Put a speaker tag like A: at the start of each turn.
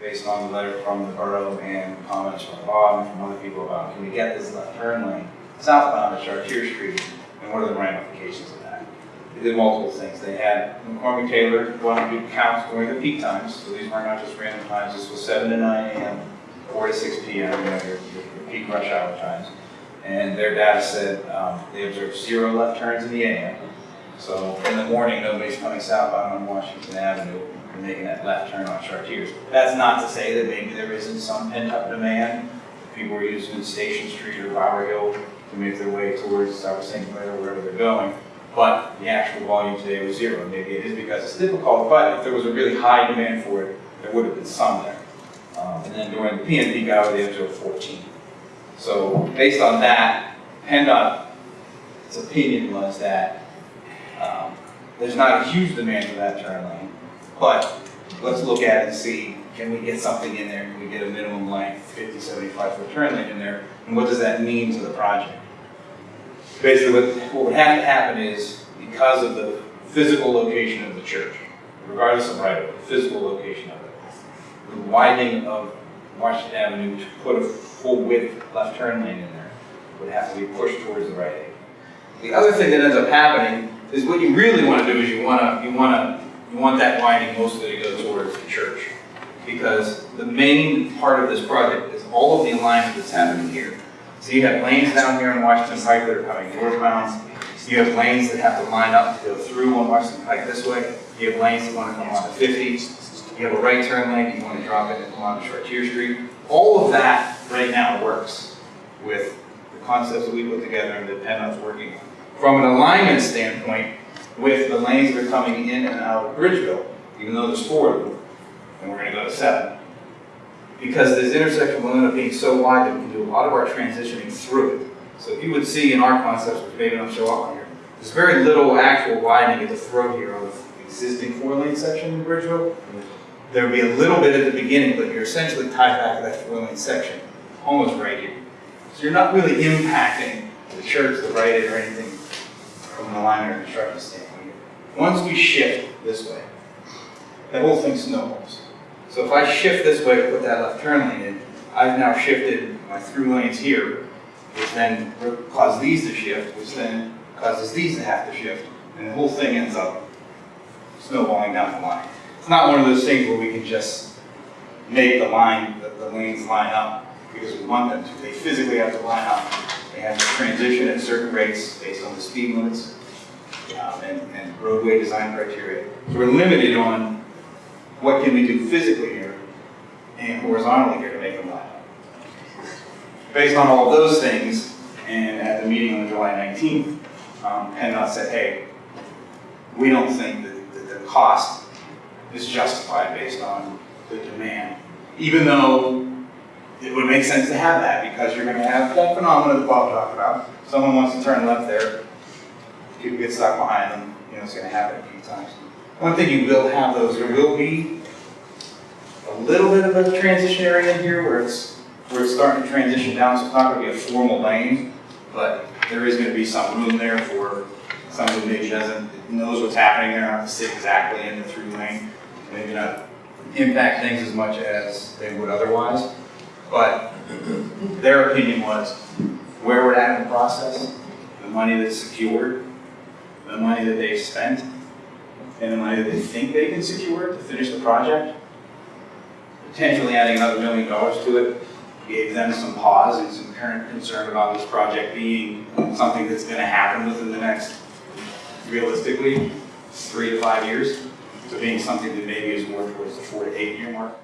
A: based on the letter from the borough and comments from Bob and from other people about, can we get this left turn lane southbound at Chartier Street, and what are the ramifications of that? They did multiple things. They had McCormick Taylor out and do counts during the peak times, so these were not just random times. This was seven to nine AM, four to six PM, you know, your, your peak rush hour times. And their data said, um, they observed zero left turns in the AM. So in the morning, nobody's coming southbound on Washington Avenue and making that left turn on Chartiers. That's not to say that maybe there isn't some pent-up demand. People are using Station Street or Bower Hill to make their way towards South St. Clair or wherever they're going. But the actual volume today was zero. Maybe it is because it's difficult, but if there was a really high demand for it, there would have been some there. Um, and then during the PM peak hour, they observed 14. So based on that, PennDOT's opinion was that um, there's not a huge demand for that turn lane, but let's look at it and see, can we get something in there? Can we get a minimum length, 50, 75 foot turn lane in there? And what does that mean to the project? Basically, what, what would have to happen is, because of the physical location of the church, regardless of right of way, physical location of it, the widening of Washington Avenue to put a full width left turn lane in there would have to be pushed towards the right. The other thing that ends up happening is what you really want to do is you want to, you want to, you want that widening mostly to go towards the church. Because the main part of this project is all of the alignment that's happening here. So you have lanes down here on Washington Pike that are coming northbound. You have lanes that have to line up to go through on Washington Pike this way. You have lanes that want to come onto 50. You have a right turn lane, you want to drop it and come onto Chartier Street. All of that right now works with the concepts that we put together and that PennDOT's working on. From an alignment standpoint, with the lanes that are coming in and out of Bridgeville, even though there's four of them, and we're gonna go to seven. Because this intersection will end up being so wide that we can do a lot of our transitioning through it. So if you would see in our concepts, which maybe don't show up on here, there's very little actual widening at the throat here on the existing four-lane section in Bridgeville. There would be a little bit at the beginning, but you're essentially tied back to that four-lane section, almost right here. So you're not really impacting the church, the right end, or anything from an alignment or construction standpoint. Once we shift this way, that whole thing snowballs. So if I shift this way to put that left turn lane in, I've now shifted my through lanes here, which then causes these to shift, which then causes these to have to shift, and the whole thing ends up snowballing down the line. It's not one of those things where we can just make the line, the, the lanes line up because we want them to. They physically have to line up. They have to transition at certain rates based on the speed limits um, and, and roadway design criteria. So we're limited on what can we do physically here and horizontally here to make them line up. Based on all of those things, and at the meeting on July 19th, um, PennDOT said, hey, we don't think that, that the cost is justified based on the demand, even though it would make sense to have that because you're going to have that phenomenon that Bob talked about. Someone wants to turn left there, people get stuck behind them, you know, it's going to happen a few times. One thing you will have those, there will be a little bit of a transition area here where it's where it's starting to transition down, so it's not going to be a formal lane, but there is going to be some room there for someone who maybe doesn't, knows what's happening there, not to sit exactly in the through lane, maybe not impact things as much as they would otherwise. But their opinion was where we're at in the process, the money that's secured, the money that they've spent, and the money that they think they can secure to finish the project, potentially adding another million dollars to it, gave them some pause and some current concern about this project being something that's gonna happen within the next, realistically, three to five years, to being something that maybe is more towards the four to eight year mark.